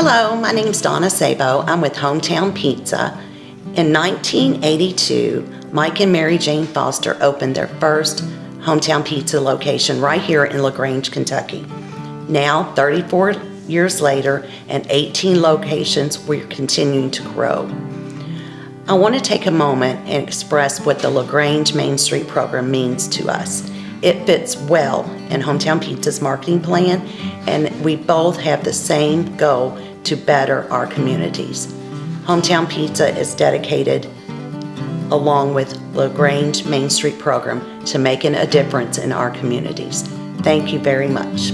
Hello, my name is Donna Sabo. I'm with Hometown Pizza. In 1982, Mike and Mary Jane Foster opened their first Hometown Pizza location right here in LaGrange, Kentucky. Now, 34 years later and 18 locations, we're continuing to grow. I want to take a moment and express what the LaGrange Main Street program means to us. It fits well in Hometown Pizza's marketing plan, and we both have the same goal to better our communities. Hometown Pizza is dedicated, along with LaGrange Main Street program, to making a difference in our communities. Thank you very much.